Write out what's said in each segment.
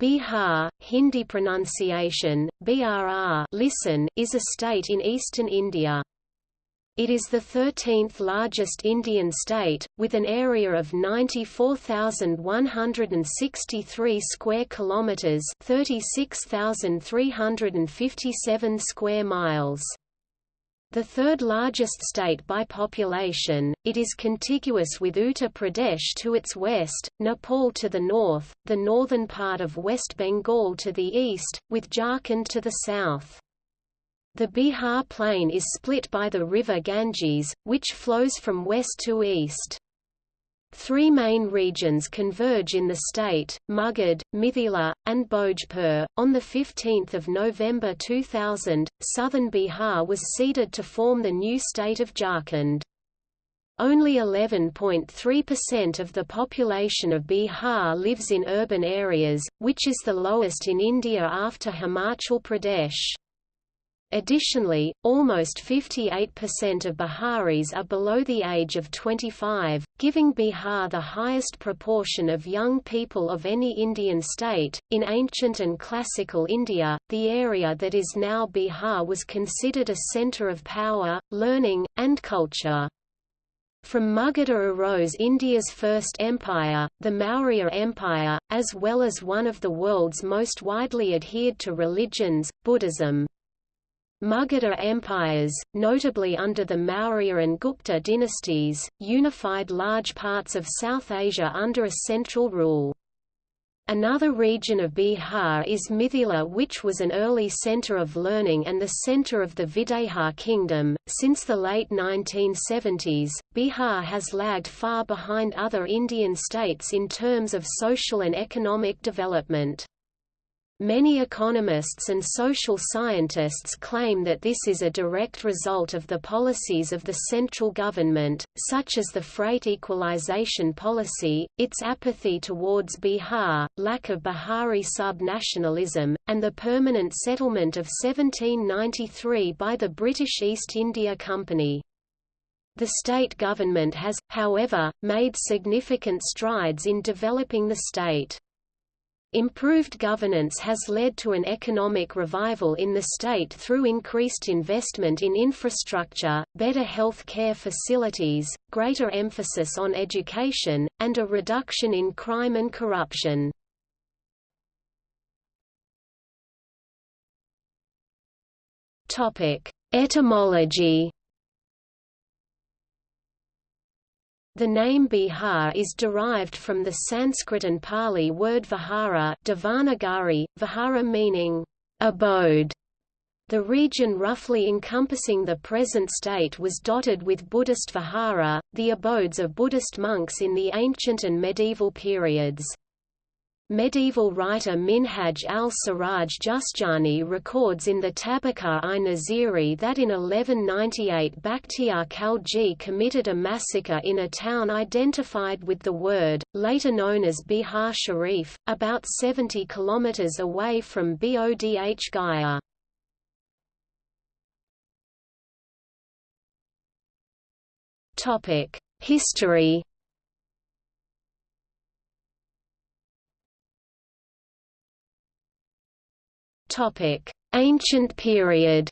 Bihar, Hindi pronunciation, BRR listen, is a state in eastern India. It is the 13th largest Indian state, with an area of 94,163 square kilometers, 36,357 square miles. The third largest state by population, it is contiguous with Uttar Pradesh to its west, Nepal to the north, the northern part of West Bengal to the east, with Jharkhand to the south. The Bihar plain is split by the river Ganges, which flows from west to east. Three main regions converge in the state, Magadh, Mithila, and Bhojpur. On 15 November 2000, southern Bihar was ceded to form the new state of Jharkhand. Only 11.3% of the population of Bihar lives in urban areas, which is the lowest in India after Himachal Pradesh. Additionally, almost 58% of Biharis are below the age of 25, giving Bihar the highest proportion of young people of any Indian state. In ancient and classical India, the area that is now Bihar was considered a center of power, learning, and culture. From Magadha arose India's first empire, the Maurya Empire, as well as one of the world's most widely adhered to religions, Buddhism. Magadha empires, notably under the Maurya and Gupta dynasties, unified large parts of South Asia under a central rule. Another region of Bihar is Mithila which was an early center of learning and the center of the Videha kingdom. Since the late 1970s, Bihar has lagged far behind other Indian states in terms of social and economic development. Many economists and social scientists claim that this is a direct result of the policies of the central government, such as the freight equalization policy, its apathy towards Bihar, lack of Bihari sub-nationalism, and the permanent settlement of 1793 by the British East India Company. The state government has, however, made significant strides in developing the state. Improved governance has led to an economic revival in the state through increased investment in infrastructure, better health care facilities, greater emphasis on education, and a reduction in crime and corruption. Etymology The name Bihar is derived from the Sanskrit and Pali word vihara Devanagari, vihara meaning abode. The region roughly encompassing the present state was dotted with Buddhist vihara, the abodes of Buddhist monks in the ancient and medieval periods. Medieval writer Minhaj al-Siraj Juzjani records in the Tabaqat-i Nasiri that in 1198 Bakhtiar Khalji committed a massacre in a town identified with the word, later known as Bihar Sharif, about 70 km away from Bodh Gaya. History Ancient period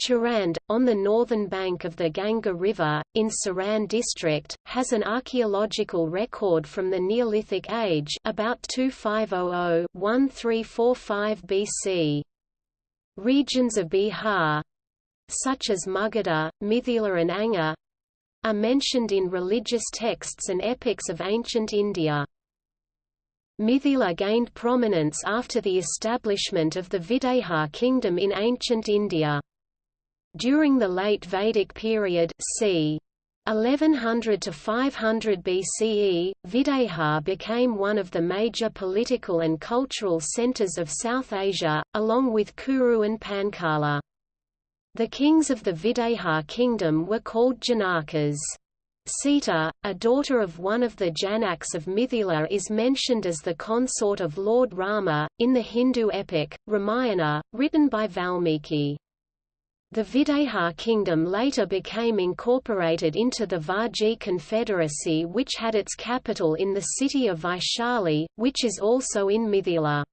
Chirand, on the northern bank of the Ganga River, in Saran district, has an archaeological record from the Neolithic Age about 2500–1345 BC. Regions of Bihar such as Magadha, Mithila and Anga are mentioned in religious texts and epics of ancient India. Mithila gained prominence after the establishment of the Videha kingdom in ancient India. During the late Vedic period c. 1100 to 500 BCE, Videha became one of the major political and cultural centers of South Asia, along with Kuru and Panchala. The kings of the Videha kingdom were called Janakas. Sita, a daughter of one of the Janaks of Mithila is mentioned as the consort of Lord Rama, in the Hindu epic, Ramayana, written by Valmiki. The Videha kingdom later became incorporated into the Vajji Confederacy which had its capital in the city of Vaishali, which is also in Mithila.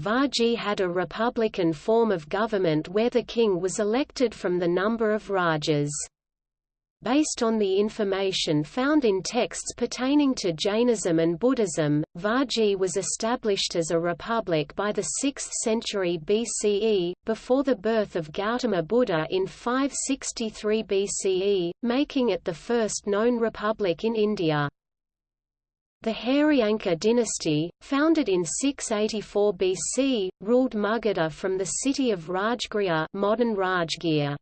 Vajji had a republican form of government where the king was elected from the number of rajas. Based on the information found in texts pertaining to Jainism and Buddhism, Vajji was established as a republic by the 6th century BCE, before the birth of Gautama Buddha in 563 BCE, making it the first known republic in India. The Haryanka dynasty, founded in 684 BC, ruled Magadha from the city of Rajgriha modern Rajgir.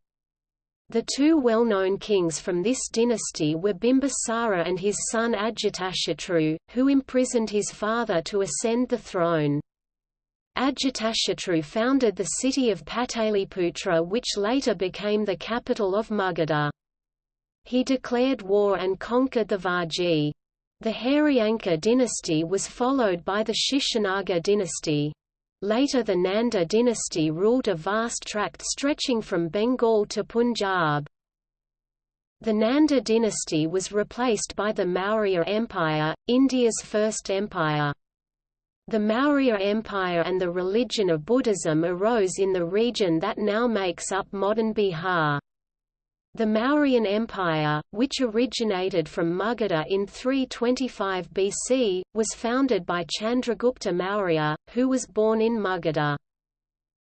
The two well-known kings from this dynasty were Bimbisara and his son Ajatashatru, who imprisoned his father to ascend the throne. Ajatashatru founded the city of Pataliputra which later became the capital of Magadha. He declared war and conquered the Vajji. The Haryanka dynasty was followed by the Shishunaga dynasty. Later the Nanda dynasty ruled a vast tract stretching from Bengal to Punjab. The Nanda dynasty was replaced by the Maurya Empire, India's first empire. The Maurya Empire and the religion of Buddhism arose in the region that now makes up modern Bihar. The Mauryan Empire, which originated from Magadha in 325 BC, was founded by Chandragupta Maurya, who was born in Magadha.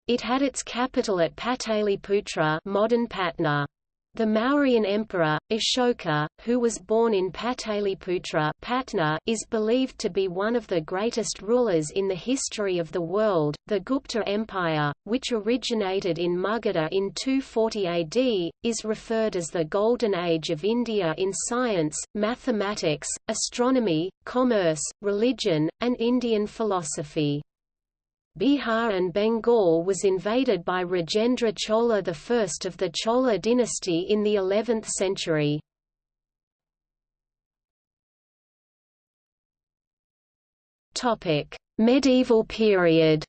It had its capital at Pataliputra modern Patna. The Mauryan emperor, Ashoka, who was born in Pataliputra Patna, is believed to be one of the greatest rulers in the history of the world. The Gupta Empire, which originated in Magadha in 240 AD, is referred as the Golden Age of India in science, mathematics, astronomy, commerce, religion, and Indian philosophy. Bihar and Bengal was invaded by Rajendra Chola I of the Chola dynasty in the 11th century. Medieval period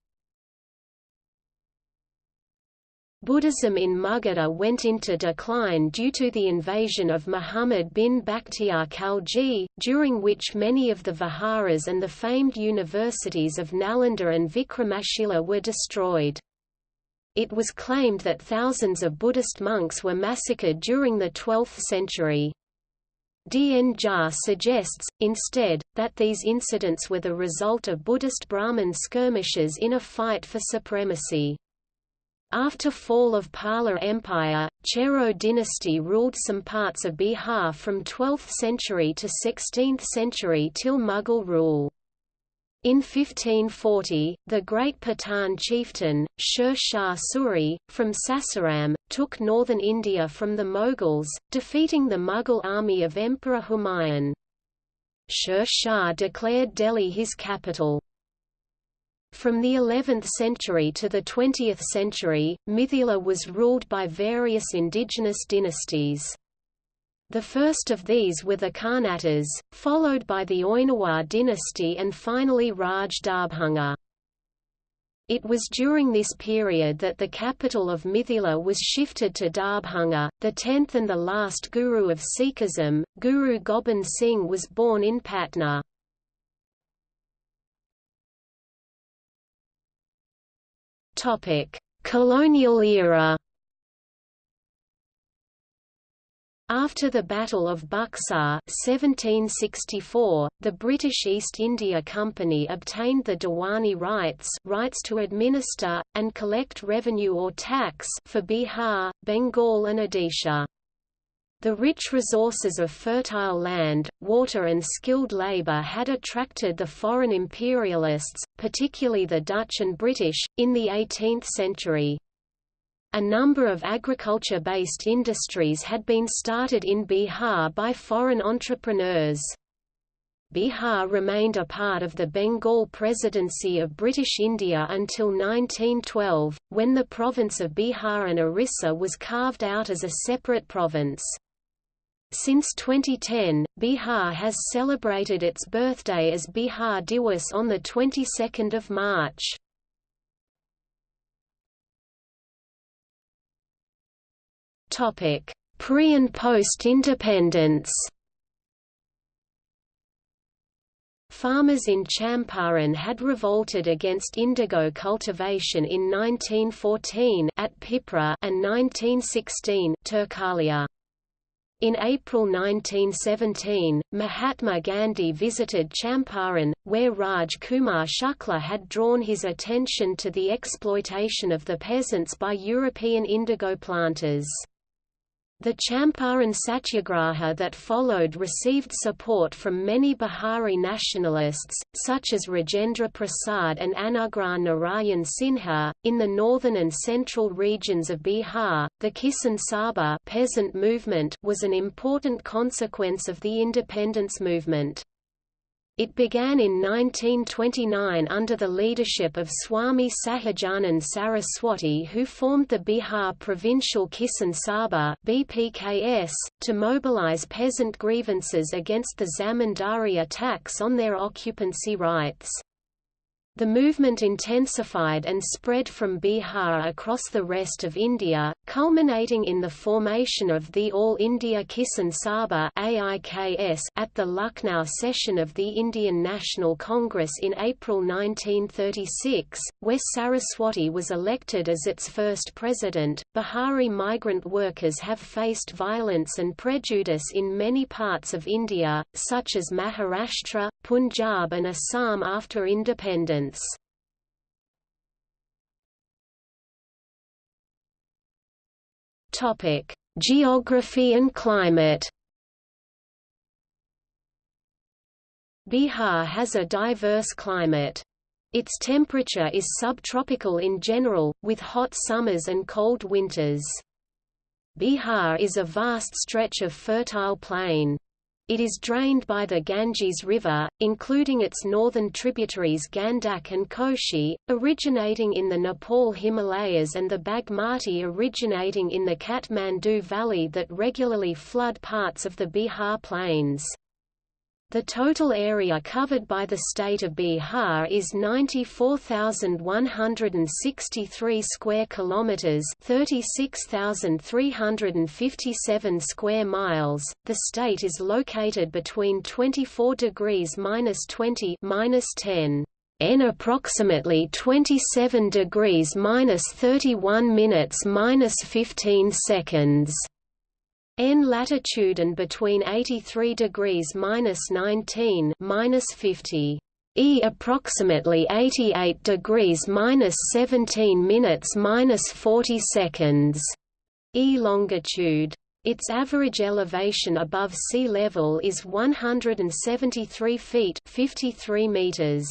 Buddhism in Magadha went into decline due to the invasion of Muhammad bin Bakhtiar Khalji, during which many of the viharas and the famed universities of Nalanda and Vikramashila were destroyed. It was claimed that thousands of Buddhist monks were massacred during the 12th century. D.N. Jha suggests, instead, that these incidents were the result of Buddhist Brahmin skirmishes in a fight for supremacy. After fall of Pala Empire, Chero dynasty ruled some parts of Bihar from 12th century to 16th century till Mughal rule. In 1540, the great Pathan chieftain, Sher Shah Suri, from Sasaram, took northern India from the Mughals, defeating the Mughal army of Emperor Humayun. Sher Shah declared Delhi his capital. From the 11th century to the 20th century, Mithila was ruled by various indigenous dynasties. The first of these were the Karnatas, followed by the Oiniwar dynasty and finally Raj Darbhanga. It was during this period that the capital of Mithila was shifted to Darbhanga. The tenth and the last guru of Sikhism, Guru Gobind Singh was born in Patna. Topic: Colonial era. After the Battle of Buxar 1764, the British East India Company obtained the Diwani rights rights to administer, and collect revenue or tax for Bihar, Bengal and Odisha. The rich resources of fertile land, water and skilled labor had attracted the foreign imperialists, particularly the Dutch and British, in the 18th century. A number of agriculture-based industries had been started in Bihar by foreign entrepreneurs. Bihar remained a part of the Bengal Presidency of British India until 1912, when the province of Bihar and Orissa was carved out as a separate province. Since 2010, Bihar has celebrated its birthday as Bihar Diwas on the 22nd of March. Topic: Pre- and post-independence Farmers in Champaran had revolted against indigo cultivation in 1914 at Pipra and 1916 Turkaulia. In April 1917, Mahatma Gandhi visited Champaran, where Raj Kumar Shukla had drawn his attention to the exploitation of the peasants by European indigo planters. The Champaran Satyagraha that followed received support from many Bihari nationalists, such as Rajendra Prasad and Anugrah Narayan Sinha. In the northern and central regions of Bihar, the Kisan Sabha peasant movement was an important consequence of the independence movement. It began in 1929 under the leadership of Swami Sahajanand Saraswati who formed the Bihar Provincial Kisan Sabha BPKS, to mobilize peasant grievances against the zamindari attacks on their occupancy rights. The movement intensified and spread from Bihar across the rest of India, culminating in the formation of the All India Kisan Sabha at the Lucknow session of the Indian National Congress in April 1936, where Saraswati was elected as its first president. Bihari migrant workers have faced violence and prejudice in many parts of India, such as Maharashtra, Punjab, and Assam after independence. Topic: Geography and climate. Bihar has a diverse climate. Its temperature is subtropical in general, with hot summers and cold winters. Bihar is a vast stretch of fertile plain. It is drained by the Ganges River, including its northern tributaries Gandak and Koshi, originating in the Nepal Himalayas and the Bagmati originating in the Kathmandu Valley that regularly flood parts of the Bihar Plains. The total area covered by the state of Bihar is 94,163 square kilometers, 36,357 square miles. The state is located between 24 degrees minus 20 minus 10 n approximately 27 degrees minus 31 minutes minus 15 seconds N latitude and between 83 degrees minus 19 minus 50. E approximately 88 degrees minus 17 minutes minus 40 seconds. E longitude. Its average elevation above sea level is 173 feet 53 meters.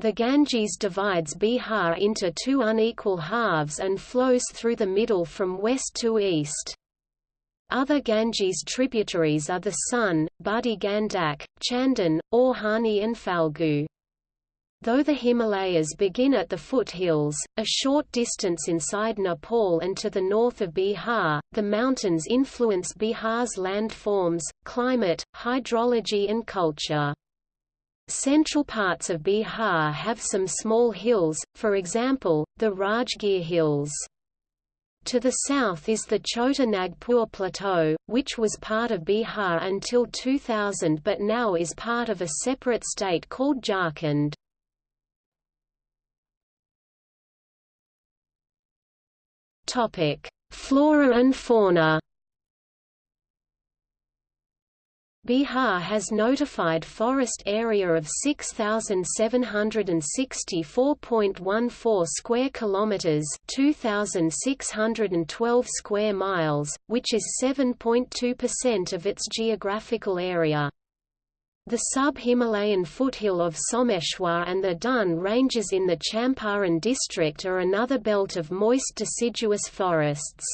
The Ganges divides Bihar into two unequal halves and flows through the middle from west to east. Other Ganges tributaries are the Son, Badi Gandak, Chandan, Orhani and Falgu. Though the Himalayas begin at the foothills, a short distance inside Nepal and to the north of Bihar, the mountains influence Bihar's landforms, climate, hydrology and culture. Central parts of Bihar have some small hills, for example, the Rajgir Hills. To the south is the Chota Nagpur Plateau, which was part of Bihar until 2000 but now is part of a separate state called Jharkhand. Flora and fauna Bihar has notified forest area of 6764.14 square kilometers, 2612 square miles, which is 7.2% of its geographical area. The sub-Himalayan foothill of Someshwar and the Dun ranges in the Champaran district are another belt of moist deciduous forests.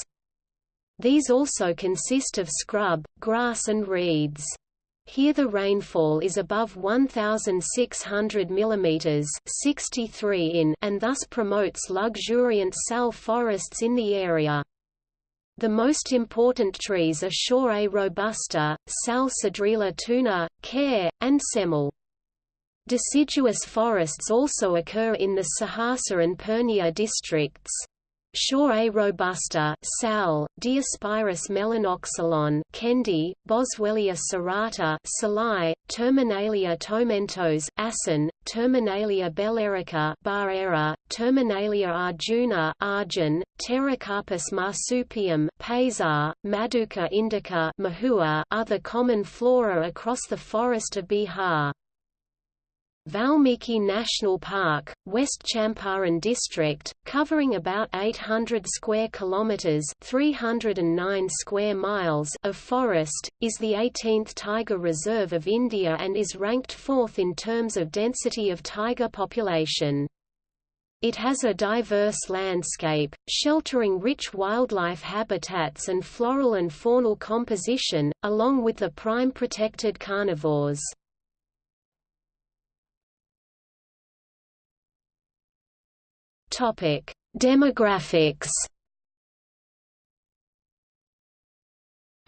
These also consist of scrub, grass and reeds. Here the rainfall is above 1,600 mm 63 in and thus promotes luxuriant sal forests in the area. The most important trees are Shorea robusta, Sal cedrela toona, Care, and Semal. Deciduous forests also occur in the Saharsa and Purnia districts. Shorea robusta, Sal, Diospyros melanoxylon, Kendi, Boswellia serrata, Salai, Terminalia tomentos, Asin, Terminalia bellerica, Barera, Terminalia arjuna, Arjun, Pterocarpus marsupium, Pasar, Madhuca indica, Mahua, other common flora across the forest of Bihar. Valmiki National Park, West Champaran district, covering about 800 square kilometers (309 square miles) of forest, is the 18th tiger reserve of India and is ranked fourth in terms of density of tiger population. It has a diverse landscape, sheltering rich wildlife habitats and floral and faunal composition, along with the prime protected carnivores. Topic: Demographics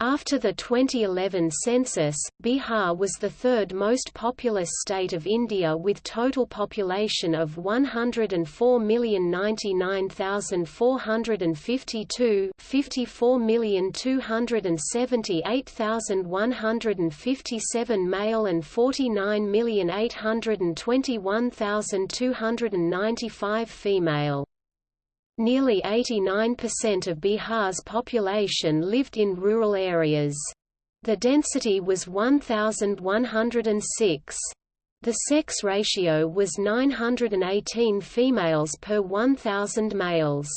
After the 2011 census, Bihar was the third most populous state of India with total population of 104,099,452 54,278,157 male and 49,821,295 female. Nearly 89% of Bihar's population lived in rural areas. The density was 1,106. The sex ratio was 918 females per 1,000 males.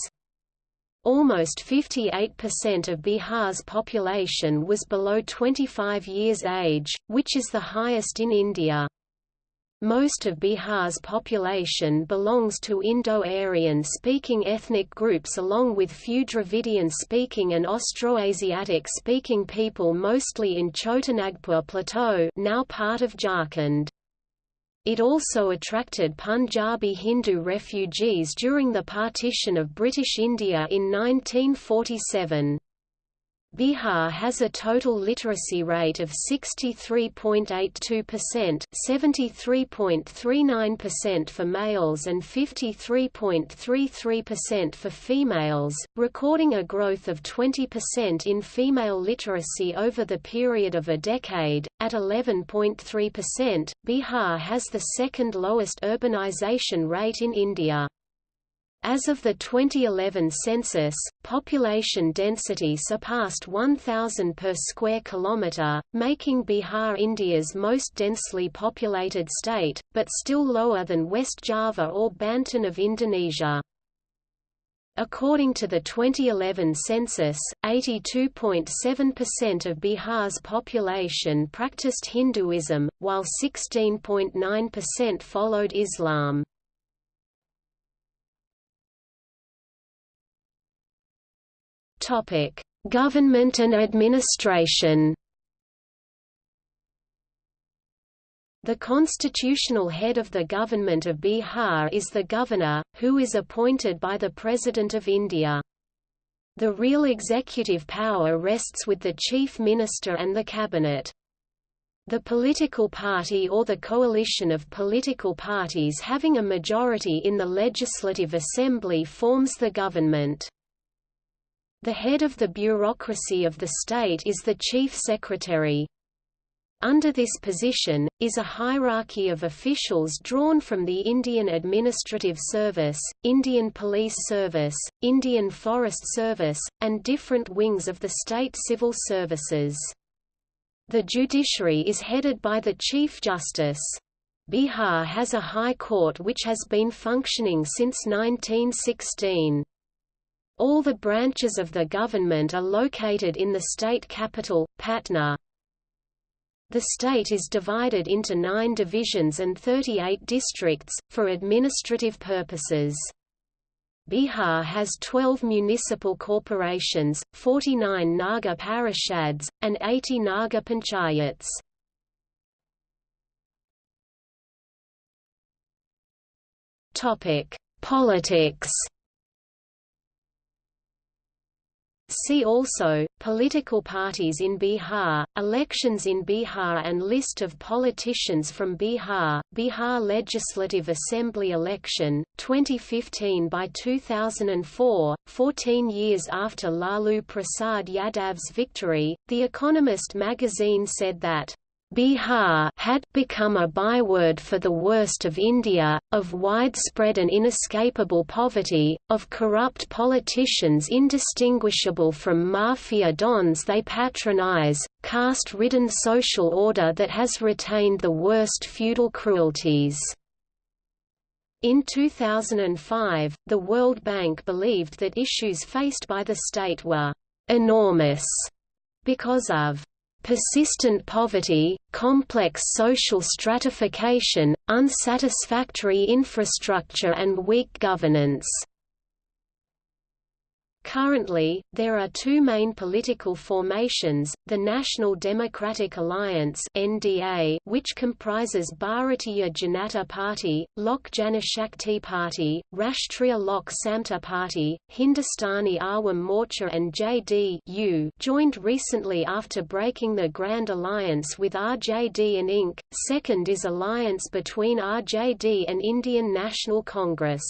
Almost 58% of Bihar's population was below 25 years age, which is the highest in India. Most of Bihar's population belongs to Indo-Aryan-speaking ethnic groups along with few Dravidian-speaking and Austroasiatic-speaking people mostly in Chotanagpur Plateau now part of Jharkhand. It also attracted Punjabi Hindu refugees during the partition of British India in 1947. Bihar has a total literacy rate of 63.82%, 73.39% for males and 53.33% for females, recording a growth of 20% in female literacy over the period of a decade. At 11.3%, Bihar has the second lowest urbanization rate in India. As of the 2011 census, population density surpassed 1,000 per square kilometre, making Bihar India's most densely populated state, but still lower than West Java or Banten of Indonesia. According to the 2011 census, 82.7% of Bihar's population practiced Hinduism, while 16.9% followed Islam. Topic: Government and administration. The constitutional head of the government of Bihar is the governor, who is appointed by the President of India. The real executive power rests with the chief minister and the cabinet. The political party or the coalition of political parties having a majority in the Legislative Assembly forms the government. The head of the bureaucracy of the state is the chief secretary. Under this position, is a hierarchy of officials drawn from the Indian Administrative Service, Indian Police Service, Indian Forest Service, and different wings of the state civil services. The judiciary is headed by the Chief Justice. Bihar has a high court which has been functioning since 1916. All the branches of the government are located in the state capital, Patna. The state is divided into nine divisions and 38 districts, for administrative purposes. Bihar has 12 municipal corporations, 49 Nagar parishads, and 80 Nagar panchayats. Politics See also, Political parties in Bihar, elections in Bihar and List of politicians from Bihar, Bihar Legislative Assembly election, 2015 by 2004, 14 years after Lalu Prasad Yadav's victory, The Economist magazine said that Bihar had become a byword for the worst of India, of widespread and inescapable poverty, of corrupt politicians indistinguishable from mafia dons they patronize, caste-ridden social order that has retained the worst feudal cruelties. In 2005, the World Bank believed that issues faced by the state were enormous because of persistent poverty, complex social stratification, unsatisfactory infrastructure and weak governance. Currently, there are two main political formations, the National Democratic Alliance NDA, which comprises Bharatiya Janata Party, Lok Janshakti Party, Rashtriya Lok Samta Party, Hindustani Awam Morcha and JDU joined recently after breaking the Grand Alliance with RJD and Inc. Second is alliance between RJD and Indian National Congress.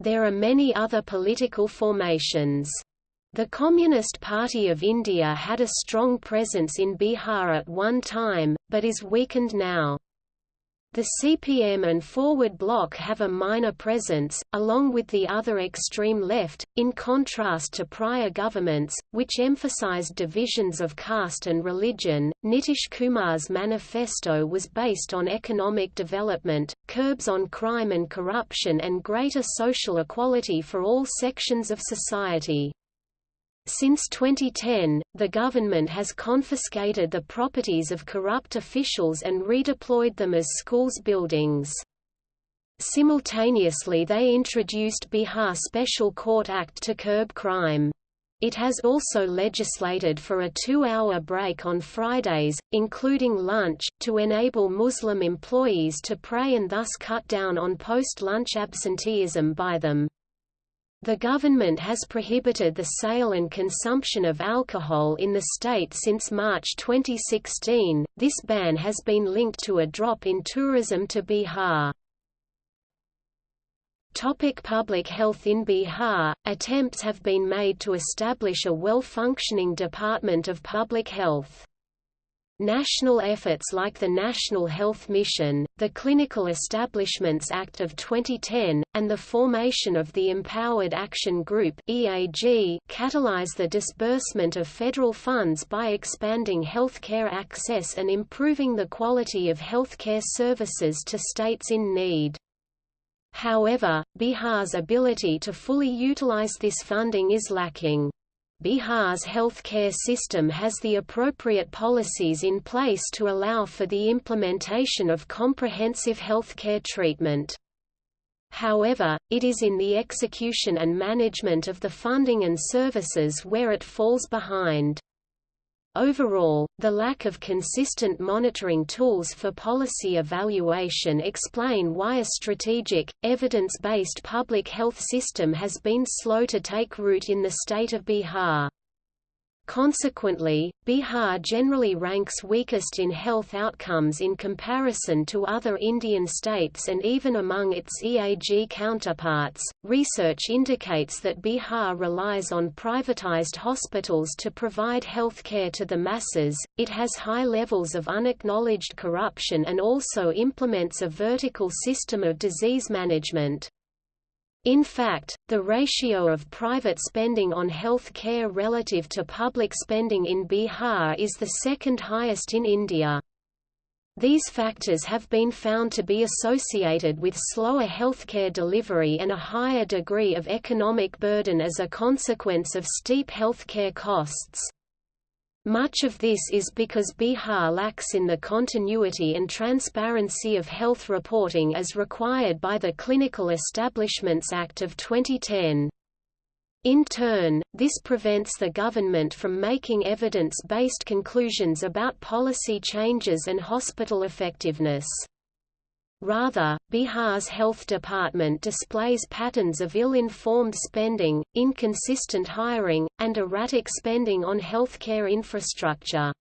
There are many other political formations. The Communist Party of India had a strong presence in Bihar at one time, but is weakened now. The CPM and Forward Bloc have a minor presence, along with the other extreme left, in contrast to prior governments, which emphasized divisions of caste and religion. Nitish Kumar's manifesto was based on economic development, curbs on crime and corruption, and greater social equality for all sections of society. Since 2010, the government has confiscated the properties of corrupt officials and redeployed them as schools buildings. Simultaneously they introduced Bihar Special Court Act to curb crime. It has also legislated for a two-hour break on Fridays, including lunch, to enable Muslim employees to pray and thus cut down on post-lunch absenteeism by them. The government has prohibited the sale and consumption of alcohol in the state since March 2016. This ban has been linked to a drop in tourism to Bihar. Topic public health In Bihar, attempts have been made to establish a well-functioning Department of Public Health. National efforts like the National Health Mission, the Clinical Establishments Act of 2010, and the formation of the Empowered Action Group EAG catalyze the disbursement of federal funds by expanding healthcare access and improving the quality of healthcare services to states in need. However, Bihar's ability to fully utilize this funding is lacking. Bihar's healthcare system has the appropriate policies in place to allow for the implementation of comprehensive healthcare treatment. However, it is in the execution and management of the funding and services where it falls behind. Overall, the lack of consistent monitoring tools for policy evaluation explain why a strategic, evidence-based public health system has been slow to take root in the state of Bihar. Consequently, Bihar generally ranks weakest in health outcomes in comparison to other Indian states and even among its EAG counterparts. Research indicates that Bihar relies on privatized hospitals to provide health care to the masses, it has high levels of unacknowledged corruption and also implements a vertical system of disease management. In fact, the ratio of private spending on health care relative to public spending in Bihar is the second highest in India. These factors have been found to be associated with slower healthcare delivery and a higher degree of economic burden as a consequence of steep healthcare costs. Much of this is because Bihar lacks in the continuity and transparency of health reporting as required by the Clinical Establishments Act of 2010. In turn, this prevents the government from making evidence-based conclusions about policy changes and hospital effectiveness. Rather, Bihar's health department displays patterns of ill-informed spending, inconsistent hiring, and erratic spending on healthcare infrastructure.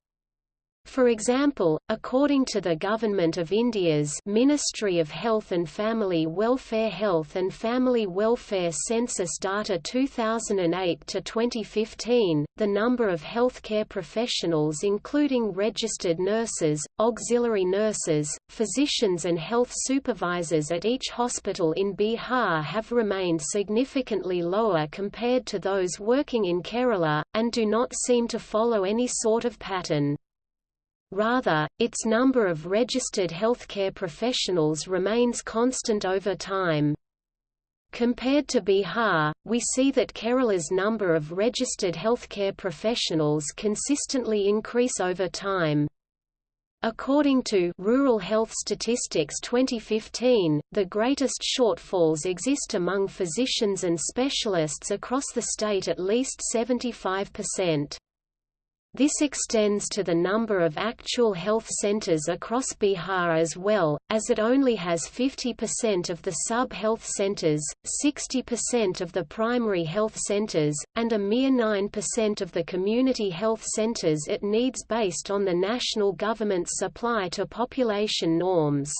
For example, according to the Government of India's Ministry of Health and Family Welfare Health and Family Welfare Census data 2008 to 2015, the number of healthcare professionals including registered nurses, auxiliary nurses, physicians and health supervisors at each hospital in Bihar have remained significantly lower compared to those working in Kerala, and do not seem to follow any sort of pattern. Rather, its number of registered healthcare professionals remains constant over time. Compared to Bihar, we see that Kerala's number of registered healthcare professionals consistently increase over time. According to Rural Health Statistics 2015, the greatest shortfalls exist among physicians and specialists across the state at least 75%. This extends to the number of actual health centers across Bihar as well, as it only has 50% of the sub-health centers, 60% of the primary health centers, and a mere 9% of the community health centers it needs based on the national government's supply to population norms.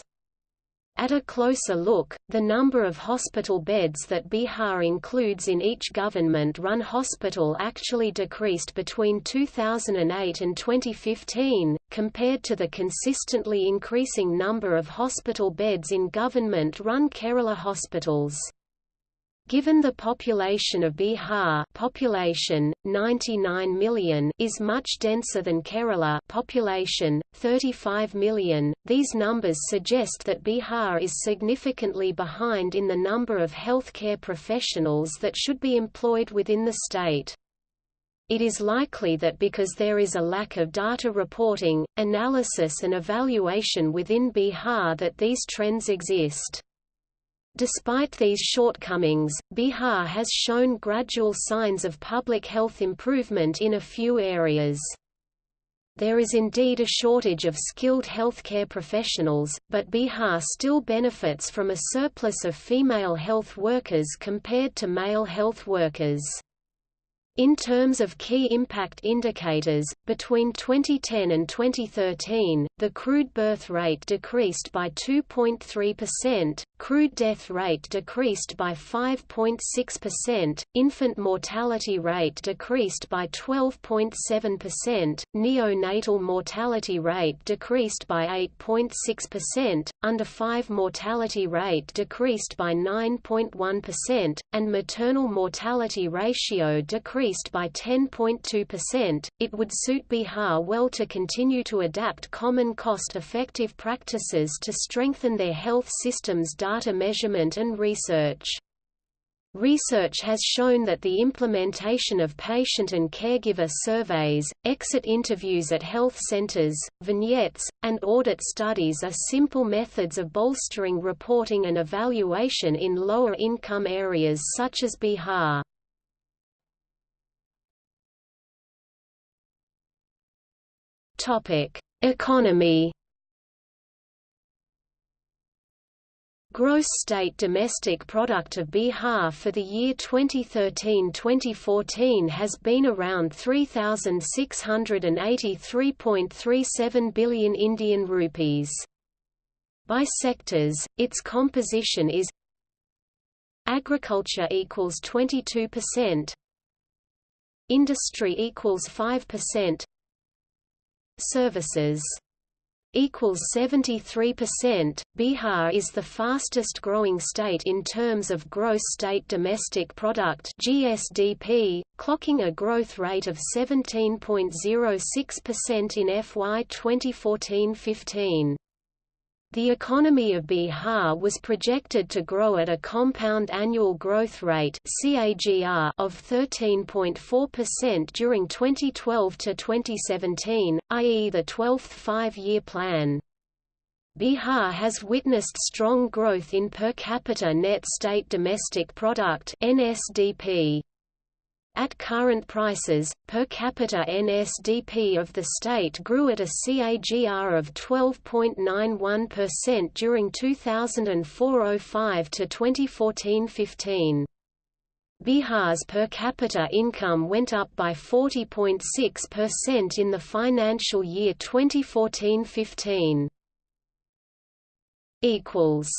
At a closer look, the number of hospital beds that Bihar includes in each government-run hospital actually decreased between 2008 and 2015, compared to the consistently increasing number of hospital beds in government-run Kerala hospitals. Given the population of Bihar population, 99 million is much denser than Kerala population, 35 million, these numbers suggest that Bihar is significantly behind in the number of healthcare professionals that should be employed within the state. It is likely that because there is a lack of data reporting, analysis and evaluation within Bihar that these trends exist. Despite these shortcomings, Bihar has shown gradual signs of public health improvement in a few areas. There is indeed a shortage of skilled healthcare professionals, but Bihar still benefits from a surplus of female health workers compared to male health workers. In terms of key impact indicators, between 2010 and 2013, the crude birth rate decreased by 2.3%, crude death rate decreased by 5.6%, infant mortality rate decreased by 12.7%, neonatal mortality rate decreased by 8.6%, under 5 mortality rate decreased by 9.1%, and maternal mortality ratio decreased by 10.2%. It would suit Bihar well to continue to adapt common cost-effective practices to strengthen their health systems data measurement and research. Research has shown that the implementation of patient and caregiver surveys, exit interviews at health centers, vignettes, and audit studies are simple methods of bolstering reporting and evaluation in lower income areas such as Bihar. Economy. Gross state domestic product of Bihar for the year 2013-2014 has been around 3683.37 billion Indian rupees. By sectors, its composition is Agriculture equals 22%, Industry equals 5%, services equals 73%. Bihar is the fastest growing state in terms of gross state domestic product (GSDP), clocking a growth rate of 17.06% in FY 2014-15. The economy of Bihar was projected to grow at a compound annual growth rate (CAGR) of 13.4% during 2012 to 2017, i.e. the 12th five-year plan. Bihar has witnessed strong growth in per capita net state domestic product (NSDP). At current prices, per capita NSDP of the state grew at a CAGR of 12.91% during 2004-05 to 2014-15. Bihar's per capita income went up by 40.6% in the financial year 2014-15. equals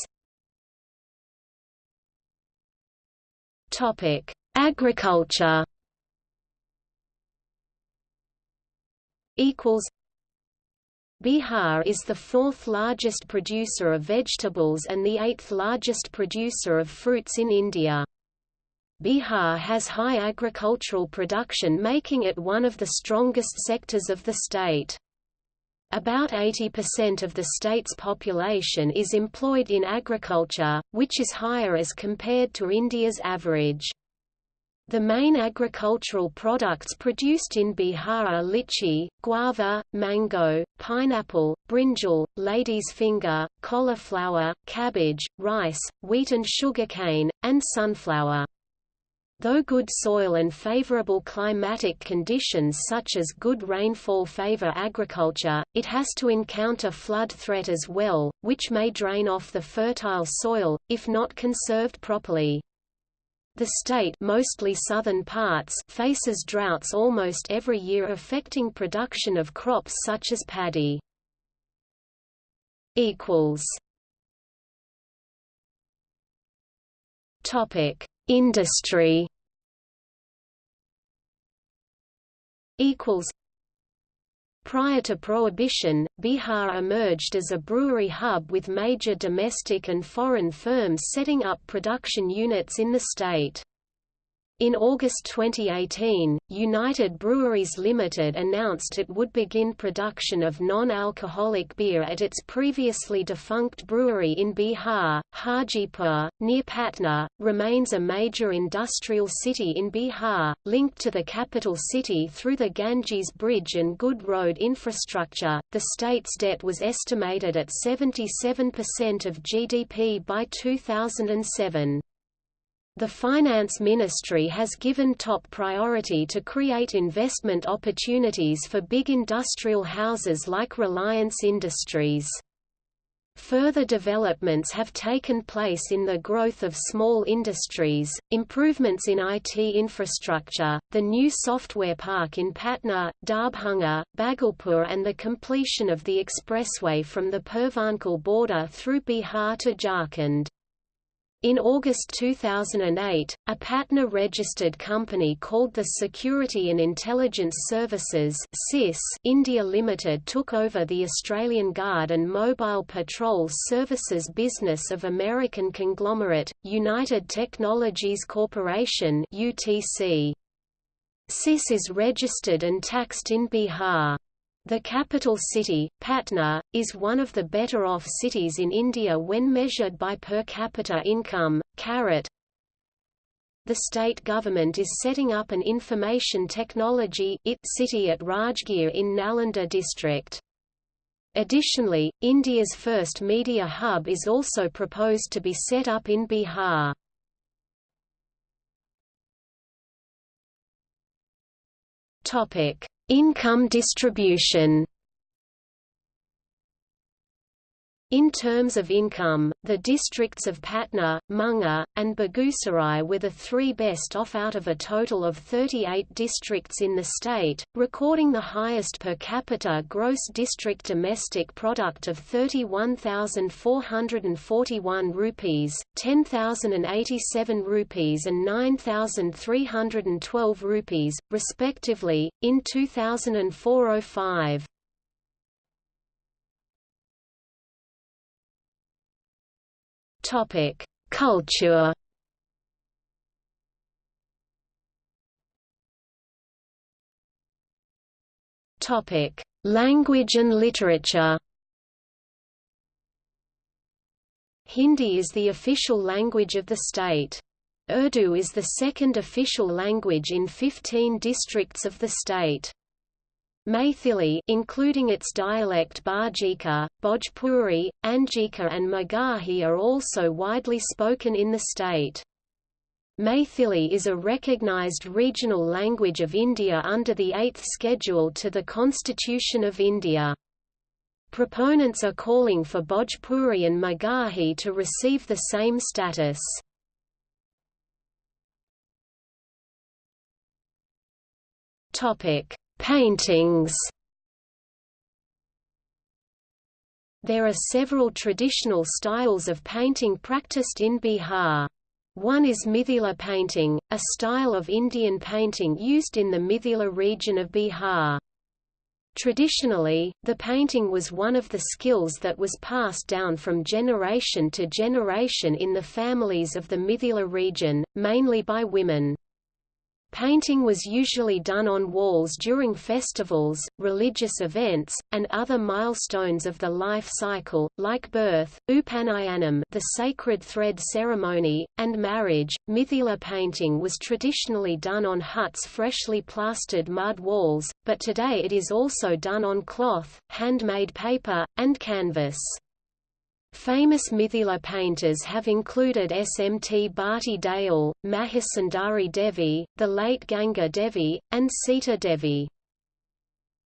Topic: Agriculture. Equals. Bihar is the fourth largest producer of vegetables and the eighth largest producer of fruits in India. Bihar has high agricultural production making it one of the strongest sectors of the state. About 80% of the state's population is employed in agriculture, which is higher as compared to India's average. The main agricultural products produced in Bihar are lychee, guava, mango, pineapple, brinjal, lady's finger, cauliflower, cabbage, rice, wheat and sugarcane, and sunflower. Though good soil and favorable climatic conditions such as good rainfall favor agriculture, it has to encounter flood threat as well, which may drain off the fertile soil, if not conserved properly. The state mostly southern parts faces droughts almost every year affecting production of crops such as paddy. Topic. Industry. Equals Prior to Prohibition, Bihar emerged as a brewery hub with major domestic and foreign firms setting up production units in the state. In August 2018, United Breweries Limited announced it would begin production of non-alcoholic beer at its previously defunct brewery in Bihar. Hajipur, near Patna, remains a major industrial city in Bihar, linked to the capital city through the Ganges Bridge and good road infrastructure. The state's debt was estimated at 77% of GDP by 2007. The Finance Ministry has given top priority to create investment opportunities for big industrial houses like Reliance Industries. Further developments have taken place in the growth of small industries, improvements in IT infrastructure, the new software park in Patna, Darbhanga, Bhagalpur and the completion of the expressway from the Purvanchal border through Bihar to Jharkhand. In August 2008, a Patna-registered company called the Security and Intelligence Services India Limited took over the Australian Guard and Mobile Patrol Services business of American conglomerate, United Technologies Corporation UTC. SIS is registered and taxed in Bihar. The capital city, Patna, is one of the better-off cities in India when measured by per capita income. Carat. The state government is setting up an information technology IT city at Rajgir in Nalanda district. Additionally, India's first media hub is also proposed to be set up in Bihar. Topic: Income distribution In terms of income, the districts of Patna, Munger, and Begusarai were the three best off out of a total of 38 districts in the state, recording the highest per capita gross district domestic product of 31,441 rupees, 10,087 rupees and 9,312 rupees, respectively, in 2004–05. Topic: Culture. Topic: Language and literature. Hindi is the official language of the state. Urdu is the second official language in 15 districts of the state. Maithili including its dialect Bajika, Bhojpuri, Angika and Magahi are also widely spoken in the state. Maithili is a recognized regional language of India under the 8th schedule to the Constitution of India. Proponents are calling for Bhojpuri and Magahi to receive the same status. Topic: Paintings. There are several traditional styles of painting practiced in Bihar. One is Mithila painting, a style of Indian painting used in the Mithila region of Bihar. Traditionally, the painting was one of the skills that was passed down from generation to generation in the families of the Mithila region, mainly by women. Painting was usually done on walls during festivals, religious events, and other milestones of the life cycle, like birth, upanayanam the sacred thread ceremony, and marriage. Mithila painting was traditionally done on huts' freshly plastered mud walls, but today it is also done on cloth, handmade paper, and canvas. Famous Mithila painters have included Smt Bharti Dayal, Mahasundari Devi, the late Ganga Devi, and Sita Devi.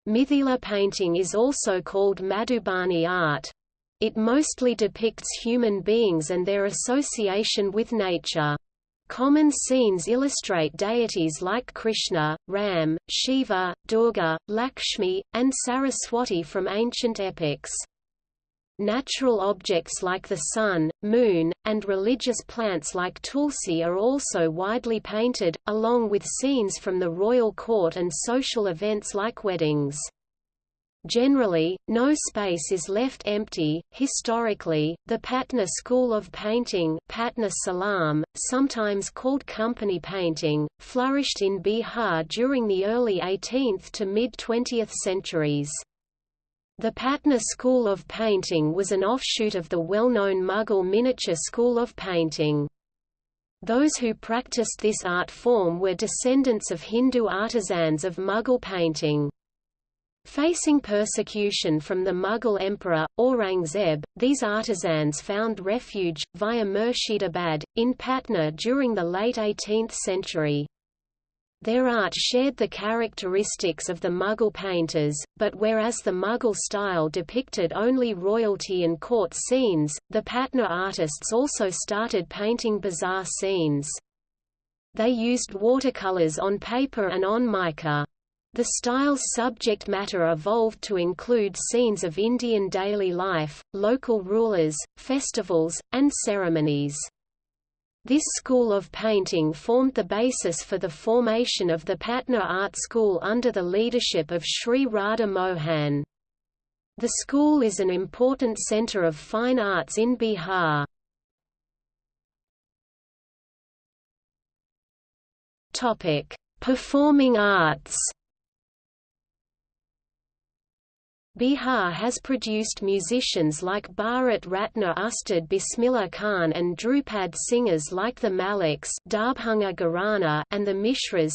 Mithila painting is also called Madhubani art. It mostly depicts human beings and their association with nature. Common scenes illustrate deities like Krishna, Ram, Shiva, Durga, Lakshmi, and Saraswati from ancient epics. Natural objects like the sun, moon, and religious plants like tulsi are also widely painted, along with scenes from the royal court and social events like weddings. Generally, no space is left empty. Historically, the Patna school of painting, Patna Qalam, sometimes called company painting, flourished in Bihar during the early 18th to mid 20th centuries. The Patna school of painting was an offshoot of the well-known Mughal miniature school of painting. Those who practiced this art form were descendants of Hindu artisans of Mughal painting. Facing persecution from the Mughal emperor, Aurangzeb, these artisans found refuge, via Murshidabad, in Patna during the late 18th century. Their art shared the characteristics of the Mughal painters, but whereas the Mughal style depicted only royalty and court scenes, the Patna artists also started painting bazaar scenes. They used watercolors on paper and on mica. The style's subject matter evolved to include scenes of Indian daily life, local rulers, festivals, and ceremonies. This school of painting formed the basis for the formation of the Patna Art School under the leadership of Sri Radha Mohan. The school is an important centre of fine arts in Bihar. Performing arts Bihar has produced musicians like Bharat Ratna Ustad Bismillah Khan and Dhrupad singers like the Maliks and the Mishras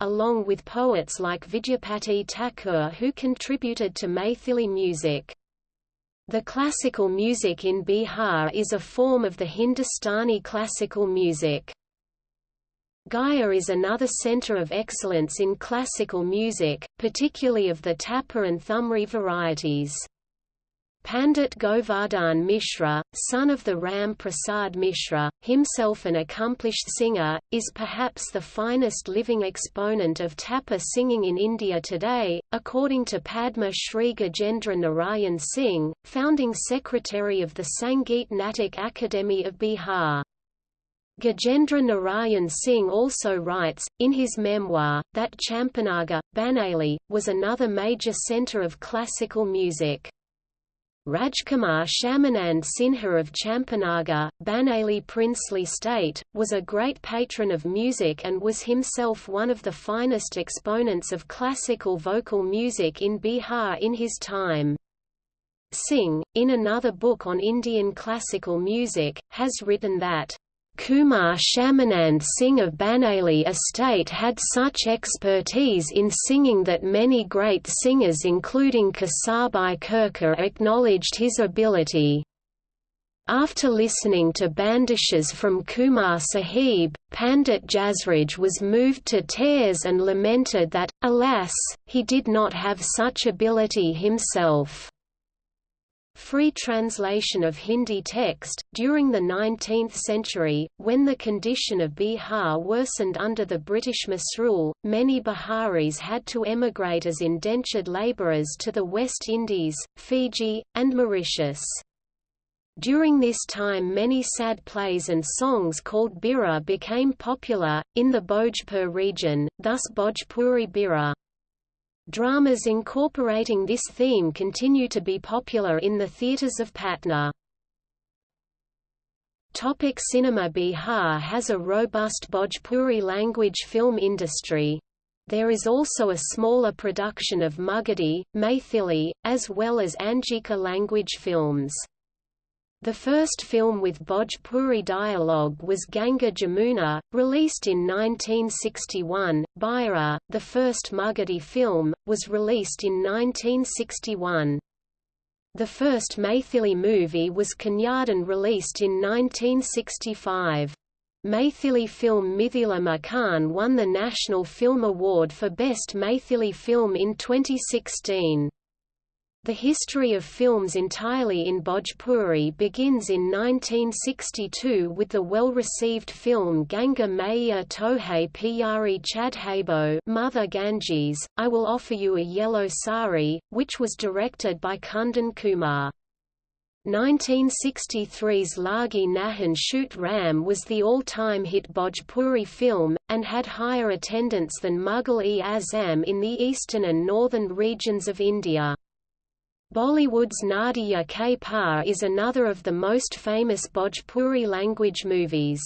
along with poets like Vidyapati Thakur who contributed to Maithili music. The classical music in Bihar is a form of the Hindustani classical music. Gaya is another center of excellence in classical music, particularly of the tapa and thumri varieties. Pandit Govardhan Mishra, son of the Ram Prasad Mishra, himself an accomplished singer, is perhaps the finest living exponent of tapa singing in India today, according to Padma Shri Gajendra Narayan Singh, founding secretary of the Sangeet Natak Academy of Bihar. Gajendra Narayan Singh also writes, in his memoir, that Champanagar, Banaili, was another major centre of classical music. Rajkumar Shyamanand Sinha of Champanagar, Banaili princely state, was a great patron of music and was himself one of the finest exponents of classical vocal music in Bihar in his time. Singh, in another book on Indian classical music, has written that Kumar Shyamanand Singh of Banaili estate had such expertise in singing that many great singers including Kesarbai Kerkar acknowledged his ability. After listening to bandishes from Kumar Sahib, Pandit Jasraj was moved to tears and lamented that, alas, he did not have such ability himself. Free translation of Hindi text During the 19th century, when the condition of Bihar worsened under the British misrule, many Biharis had to emigrate as indentured labourers to the West Indies, Fiji, and Mauritius. During this time many sad plays and songs called Birha became popular, in the Bhojpur region, thus Bhojpuri Birha. Dramas incorporating this theme continue to be popular in the theatres of Patna. Topic cinema Bihar has a robust Bhojpuri language film industry. There is also a smaller production of Magadhi, Maithili, as well as Angika language films. The first film with Bhojpuri dialogue was Ganga Jamuna, released in 1961. Bhaira, the first Magadhi film, was released in 1961. The first Maithili movie was Kanyadan released in 1965. Maithili film Mithila Makhaan won the National Film Award for Best Maithili Film in 2016. The history of films entirely in Bhojpuri begins in 1962 with the well-received film Ganga Maiya Tohe Piyari Chadhabo Mother Ganges, I Will Offer You a Yellow Sari, which was directed by Kundan Kumar. 1963's Lagi Nahi Chhute Ram was the all-time hit Bhojpuri film, and had higher attendance than Mughal-e-Azam in the eastern and northern regions of India. Bollywood's Nadiya Ke Paar is another of the most famous Bhojpuri language movies.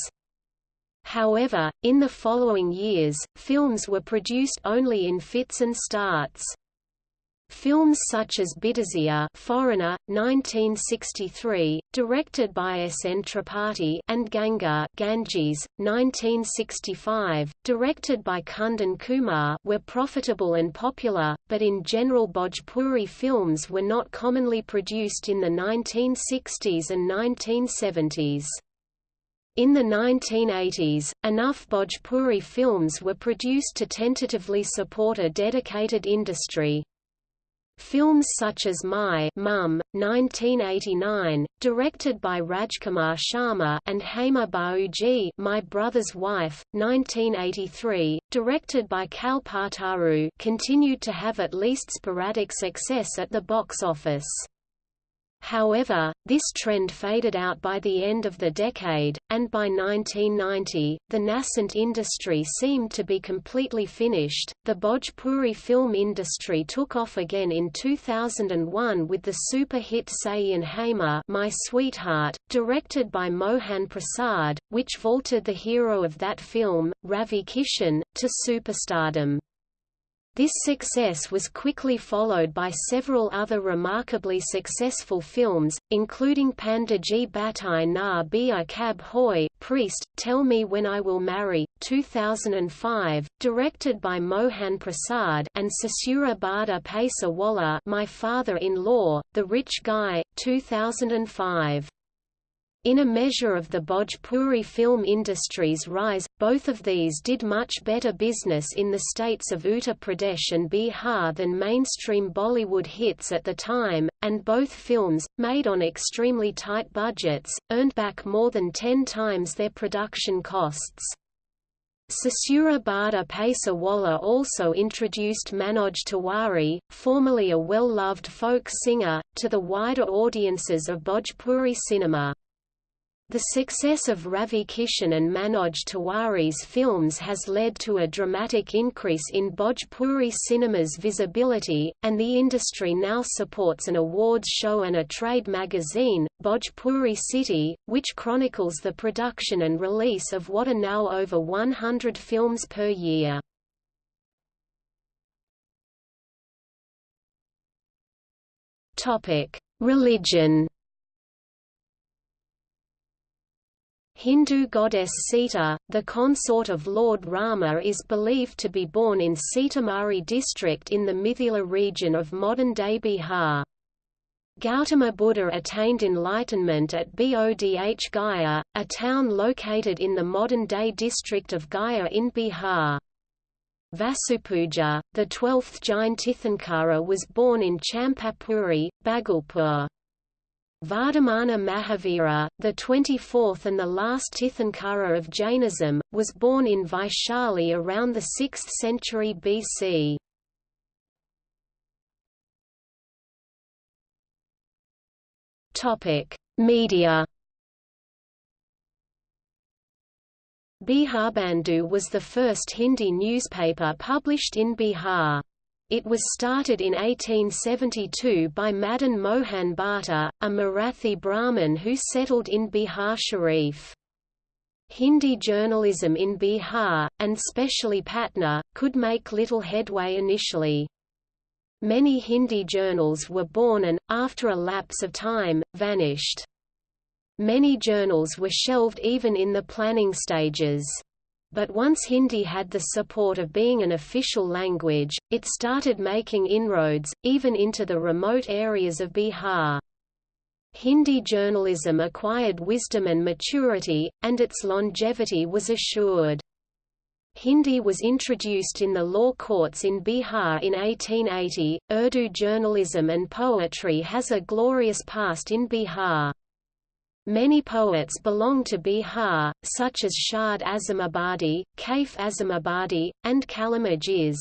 However, in the following years, films were produced only in fits and starts. Films such as Bidesiya Foreigner, 1963, directed by S. N. Tripathi and Ganga Ganges, 1965, directed by Kundan Kumar were profitable and popular, but in general Bhojpuri films were not commonly produced in the 1960s and 1970s. In the 1980s, enough Bhojpuri films were produced to tentatively support a dedicated industry. Films such as My Mum, 1989, directed by Rajkumar Sharma and Hamar Bhauji My Brother's Wife, 1983, directed by Kalpataru continued to have at least sporadic success at the box office. However, this trend faded out by the end of the decade, and by 1990, the nascent industry seemed to be completely finished. The Bhojpuri film industry took off again in 2001 with the super hit Saiyyan Hamar My Sweetheart, directed by Mohan Prasad, which vaulted the hero of that film, Ravi Kishan, to superstardom. This success was quickly followed by several other remarkably successful films, including Pandaji Batai Na Bia Kab Hoy, Priest, Tell Me When I Will Marry, 2005, directed by Mohan Prasad and Sasura Bada Paisa Walla My Father-in-Law, The Rich Guy, 2005. In a measure of the Bhojpuri film industry's rise, both of these did much better business in the states of Uttar Pradesh and Bihar than mainstream Bollywood hits at the time, and both films, made on extremely tight budgets, earned back more than ten times their production costs. Sasura Bada Paisa Walla also introduced Manoj Tiwari, formerly a well-loved folk singer, to the wider audiences of Bhojpuri cinema. The success of Ravi Kishan and Manoj Tiwari's films has led to a dramatic increase in Bhojpuri cinema's visibility, and the industry now supports an awards show and a trade magazine, Bhojpuri City, which chronicles the production and release of what are now over 100 films per year. Religion Hindu goddess Sita, the consort of Lord Rama is believed to be born in Sitamarhi district in the Mithila region of modern-day Bihar. Gautama Buddha attained enlightenment at Bodh Gaya, a town located in the modern-day district of Gaya in Bihar. Vasupujya, the twelfth Jain Tirthankara was born in Champapuri, Bhagalpur. Vardhamana Mahavira, the 24th and the last Tirthankara of Jainism, was born in Vaishali around the 6th century BC. Topic: Media Biharbandhu was the first Hindi newspaper published in Bihar. It was started in 1872 by Madan Mohan Bhatta, a Marathi Brahmin who settled in Bihar Sharif. Hindi journalism in Bihar, and specially Patna, could make little headway initially. Many Hindi journals were born and, after a lapse of time, vanished. Many journals were shelved even in the planning stages. But once Hindi had the support of being an official language, it started making inroads, even into the remote areas of Bihar. Hindi journalism acquired wisdom and maturity, and its longevity was assured. Hindi was introduced in the law courts in Bihar in 1880. Urdu journalism and poetry has a glorious past in Bihar. Many poets belong to Bihar, such as Shad Azimabadi, Kaif Azimabadi, and Kalim Ajiz.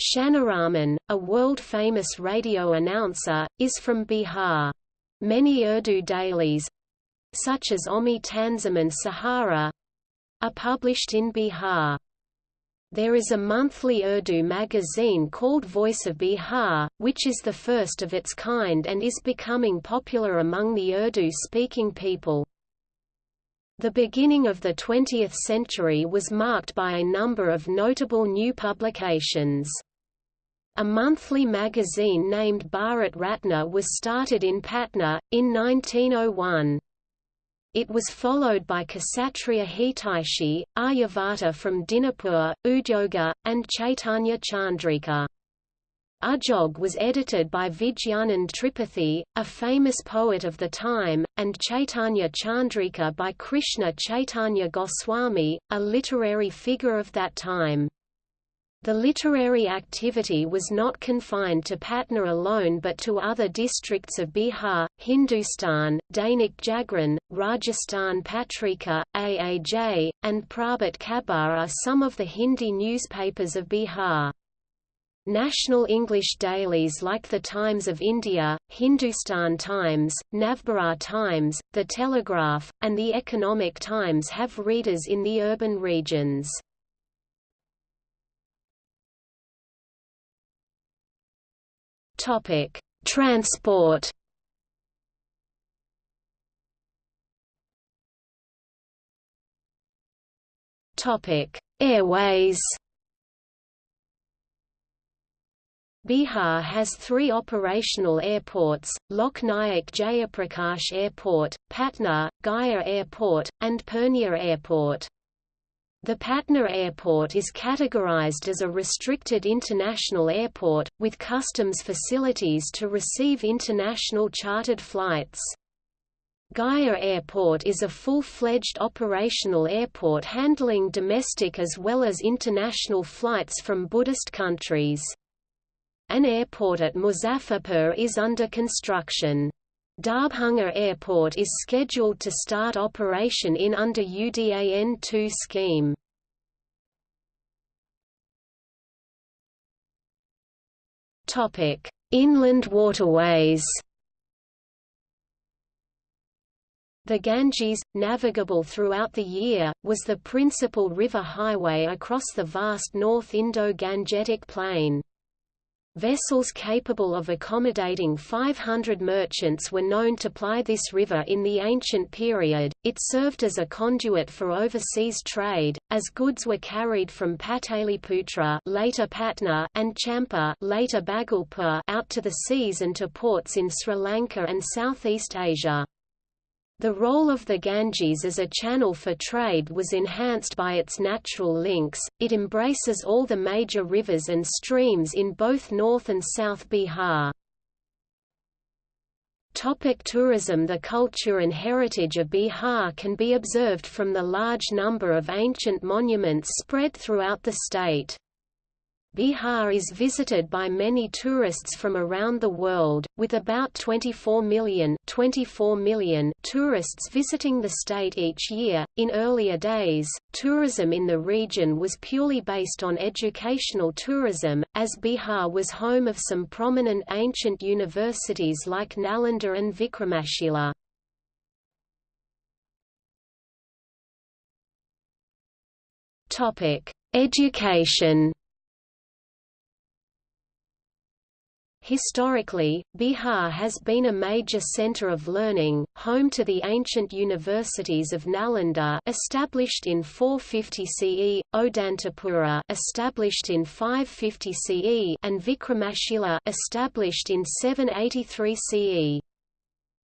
Shanaraman, a world-famous radio announcer, is from Bihar. Many Urdu dailies—such as Qaumi Tanzeem and Sahara—are published in Bihar. There is a monthly Urdu magazine called Voice of Bihar, which is the first of its kind and is becoming popular among the Urdu-speaking people. The beginning of the 20th century was marked by a number of notable new publications. A monthly magazine named Bharat Ratna was started in Patna, in 1901. It was followed by Kshatriya Hitaishi, Aryabhata from Dinapur, Udyoga, and Chaitanya Chandrika. Udyog was edited by Vijnanand Tripathi, a famous poet of the time, and Chaitanya Chandrika by Krishna Chaitanya Goswami, a literary figure of that time. The literary activity was not confined to Patna alone but to other districts of Bihar, Hindustan, Dainik Jagran, Rajasthan Patrika, AAJ, and Prabhat Khabar are some of the Hindi newspapers of Bihar. National English dailies like The Times of India, Hindustan Times, Navbharat Times, The Telegraph, and The Economic Times have readers in the urban regions. Topic: Transport. Topic: Airways. Bihar has three operational airports, Lok Nayak Jayaprakash Airport, Patna, Gaya Airport, and Purnia Airport. The Patna Airport is categorized as a restricted international airport, with customs facilities to receive international chartered flights. Gaya Airport is a full-fledged operational airport handling domestic as well as international flights from Buddhist countries. An airport at Muzaffarpur is under construction. Darbhanga Airport is scheduled to start operation in under UDAN-2 scheme. Inland waterways The Ganges, navigable throughout the year, was the principal river highway across the vast North Indo-Gangetic Plain. Vessels capable of accommodating 500 merchants were known to ply this river in the ancient period. It served as a conduit for overseas trade, as goods were carried from Pataliputra, later Patna, and Champa, later Bhagalpur, out to the seas and to ports in Sri Lanka and Southeast Asia. The role of the Ganges as a channel for trade was enhanced by its natural links, it embraces all the major rivers and streams in both North and South Bihar. Topic tourism The culture and heritage of Bihar can be observed from the large number of ancient monuments spread throughout the state. Bihar is visited by many tourists from around the world, with about 24 million, 24 million tourists visiting the state each year. In earlier days, tourism in the region was purely based on educational tourism, as Bihar was home of some prominent ancient universities like Nalanda and Vikramashila. Topic: Education Historically, Bihar has been a major center of learning, home to the ancient universities of Nalanda established in 450 CE, Odantapura established in 550 CE and Vikramashila established in 783 CE.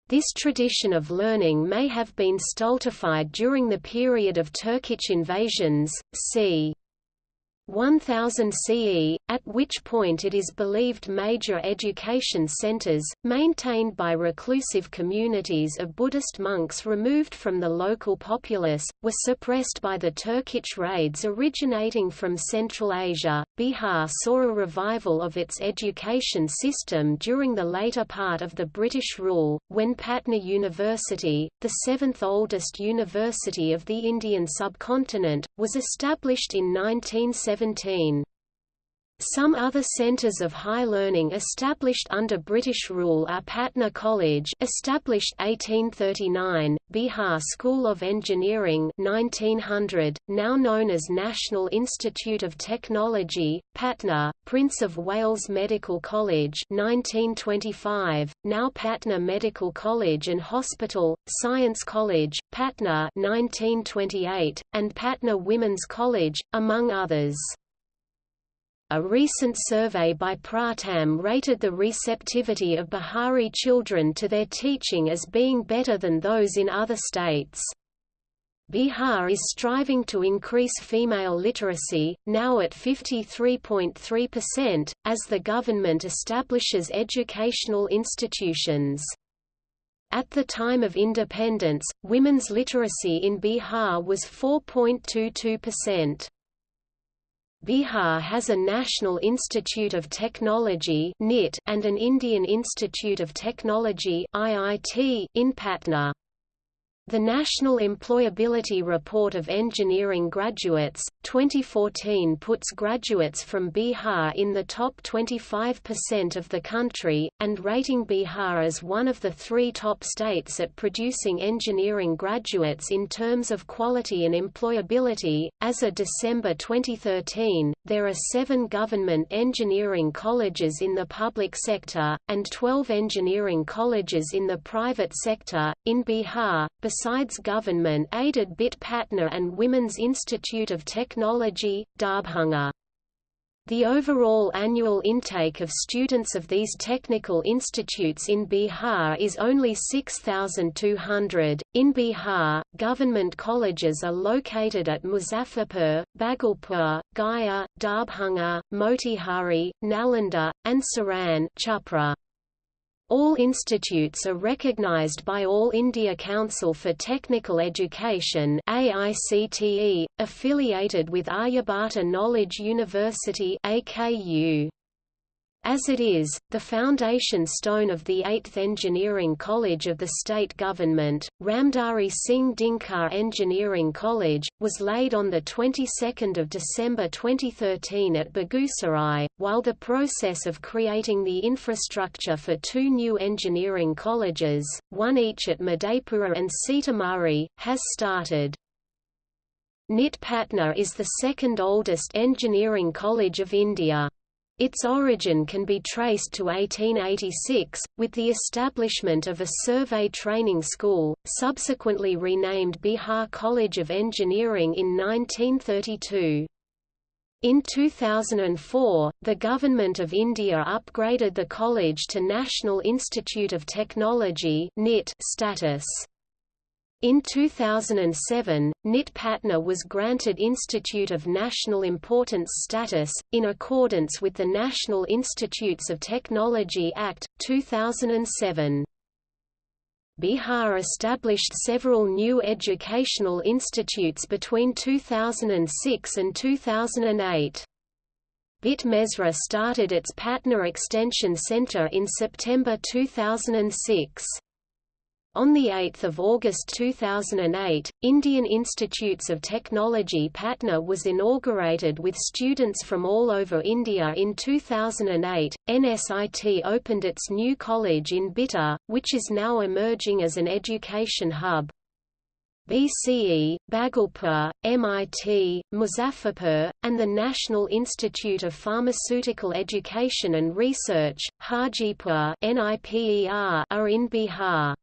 This tradition of learning may have been stultified during the period of Turkic invasions, c. 1000 CE, at which point it is believed major education centers, maintained by reclusive communities of Buddhist monks removed from the local populace, were suppressed by the Turkic raids originating from Central Asia. Bihar saw a revival of its education system during the later part of the British rule, when Patna University, the seventh oldest university of the Indian subcontinent, was established in 1970 17. Some other centres of high learning established under British rule are Patna College established 1839, Bihar School of Engineering 1900, now known as National Institute of Technology, Patna, Prince of Wales Medical College 1925, now Patna Medical College and Hospital, Science College, Patna 1928, and Patna Women's College, among others. A recent survey by Pratham rated the receptivity of Bihari children to their teaching as being better than those in other states. Bihar is striving to increase female literacy, now at 53.3%, as the government establishes educational institutions. At the time of independence, women's literacy in Bihar was 4.22%. Bihar has a National Institute of Technology and an Indian Institute of Technology in Patna. The National Employability Report of Engineering Graduates, 2014 puts graduates from Bihar in the top 25% of the country, and rating Bihar as one of the three top states at producing engineering graduates in terms of quality and employability. As of December 2013, there are seven government engineering colleges in the public sector, and 12 engineering colleges in the private sector. In Bihar, besides government-aided BIT Patna and Women's Institute of Technology, Darbhanga. The overall annual intake of students of these technical institutes in Bihar is only 6,200. In Bihar, government colleges are located at Muzaffarpur, Bhagalpur, Gaya, Darbhanga, Motihari, Nalanda, and Saran Chhapra. All institutes are recognized by All India Council for Technical Education AICTE, affiliated with Aryabhata Knowledge University AKU. As it is, the foundation stone of the 8th Engineering College of the state government, Ramdhari Singh Dinkar Engineering College, was laid on the 22nd of December 2013 at Begusarai, while the process of creating the infrastructure for two new engineering colleges, one each at Madhepura and Sitamarhi, has started. NIT Patna is the second oldest engineering college of India. Its origin can be traced to 1886, with the establishment of a survey training school, subsequently renamed Bihar College of Engineering in 1932. In 2004, the Government of India upgraded the college to National Institute of Technology status. In 2007, NIT Patna was granted Institute of National Importance status, in accordance with the National Institutes of Technology Act, 2007. Bihar established several new educational institutes between 2006 and 2008. BIT Mesra started its Patna Extension Center in September 2006. On 8 August 2008, Indian Institutes of Technology Patna was inaugurated with students from all over India in 2008. NSIT opened its new college in Bihta, which is now emerging as an education hub. BCE, Bhagalpur, MIT, Muzaffarpur, and the National Institute of Pharmaceutical Education and Research, Hajipur are in Bihar.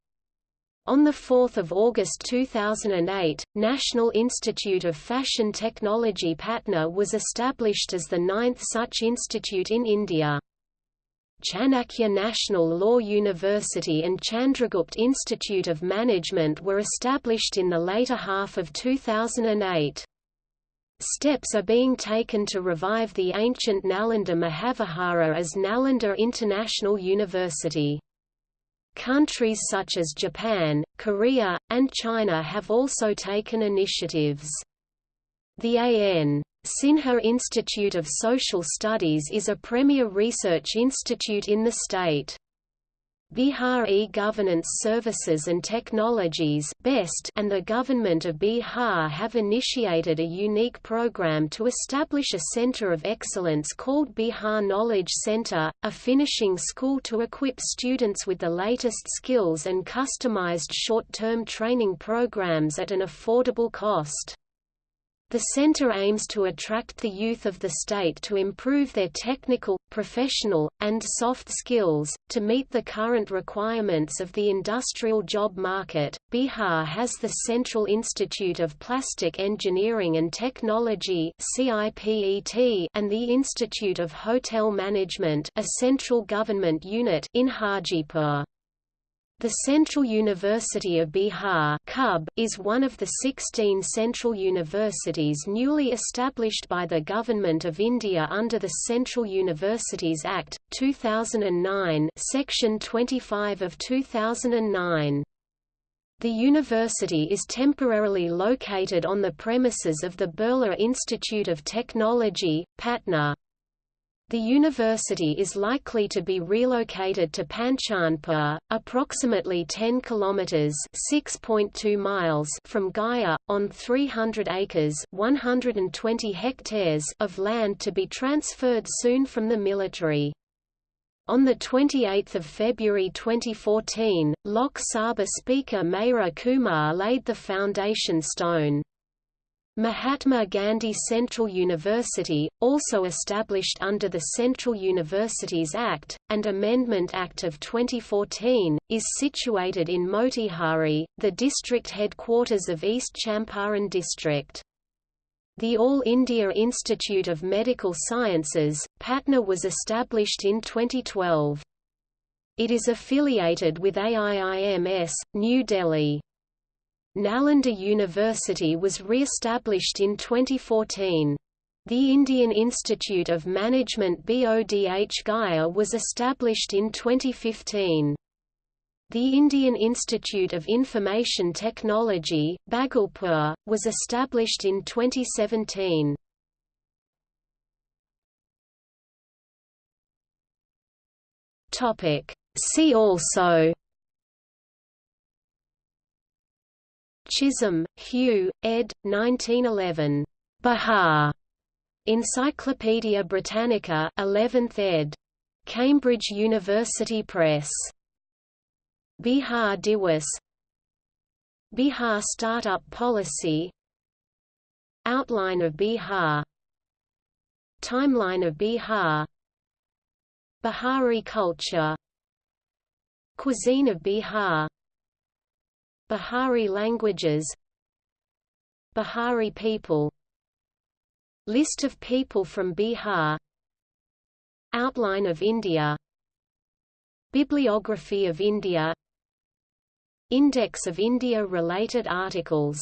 On 4 August 2008, National Institute of Fashion Technology Patna was established as the ninth such institute in India. Chanakya National Law University and Chandragupt Institute of Management were established in the later half of 2008. Steps are being taken to revive the ancient Nalanda Mahavihara as Nalanda International University. Countries such as Japan, Korea, and China have also taken initiatives. The A.N. Sinha Institute of Social Studies is a premier research institute in the state. Bihar E-Governance Services and Technologies and the Government of Bihar have initiated a unique program to establish a center of excellence called Bihar Knowledge Center, a finishing school to equip students with the latest skills and customized short-term training programs at an affordable cost. The center aims to attract the youth of the state to improve their technical, professional, and soft skills, to meet the current requirements of the industrial job market. Bihar has the Central Institute of Plastic Engineering and Technology and the Institute of Hotel Management, a central government unit in Hajipur. The Central University of Bihar is one of the 16 central universities newly established by the Government of India under the Central Universities Act, 2009 Section 25 of 2009. The university is temporarily located on the premises of the Birla Institute of Technology, Patna. The university is likely to be relocated to Panchanpur, approximately 10 kilometers (6.2 miles) from Gaya, on 300 acres (120 hectares) of land to be transferred soon from the military. On 28 February 2014, Lok Sabha Speaker Meira Kumar laid the foundation stone. Mahatma Gandhi Central University, also established under the Central Universities Act, and Amendment Act of 2014, is situated in Motihari, the district headquarters of East Champaran district. The All India Institute of Medical Sciences, Patna was established in 2012. It is affiliated with AIIMS, New Delhi. Nalanda University was re-established in 2014. The Indian Institute of Management BODH Gaya was established in 2015. The Indian Institute of Information Technology, Bhagalpur, was established in 2017. See also Chisholm, Hugh, ed. 1911. Bihar. Encyclopædia Britannica 11th ed. Cambridge University Press. Bihar Diwas Bihar Startup Policy Outline of Bihar Timeline of Bihar Bihari culture Cuisine of Bihar Bihari languages Bihari people List of people from Bihar Outline of India Bibliography of India Index of India-related articles